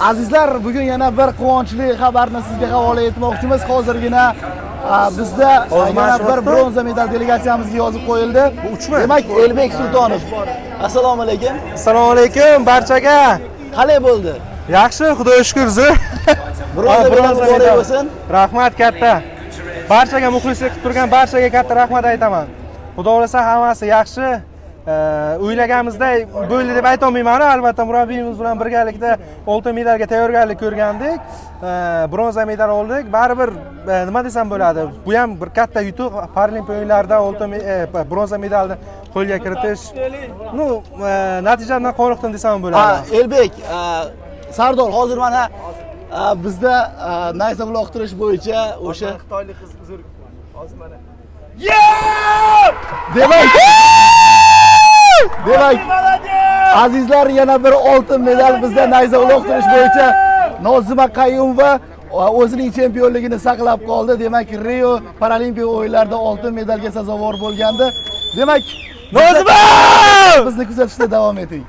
azizlar bugun yana bir quvonchli xabarni sizga havola etmoqchimiz. Hozirgina bizda yana bir bronza medal delegatsiyamizga yozib qo'yildi. Uchmi? demak elbek sultonov. Assalomu alaykum. Assalomu alaykum barchaga. Qalay bo'ldi? Yaxshi xudoga shukur zi Bronza Ha, medal muborak bo'lsin. rahmat katta. Barchaga muxlislik qilib turgan barchaga katta rahmat aytaman. Xudo xohlasa hammasi yaxshi o'ylaganimizday bo'ldi deb aytolmayman albatta murabbiyimiz bilan birgalikda oltin medalga tayyorgarlik ko'rgandik. Bronza medal oldik. Baribir e, nima desam bo'ladi bu ham bir katta yutuq. Paralimpiya o'yinlarida oltin e, bronza medalni qo'lga kiritish. Ну e, natijadan qoniqdim desam bo'ladi. Elbek sardor hozir mana bizda nayza uloqtirish bo'yicha o'sha xitoylik qiz uzr. Hozir mana demak azizlar yana bir oltin medal bizda nayza uloqtirish bo'yicha nozima qayumova o'zining chempionligini saqlab qoldi. Demak rio paralimpiya o'yinlarida oltin medalga sazovor bo'lgandi. Demak Nozima! bizni kuzatishda davom eting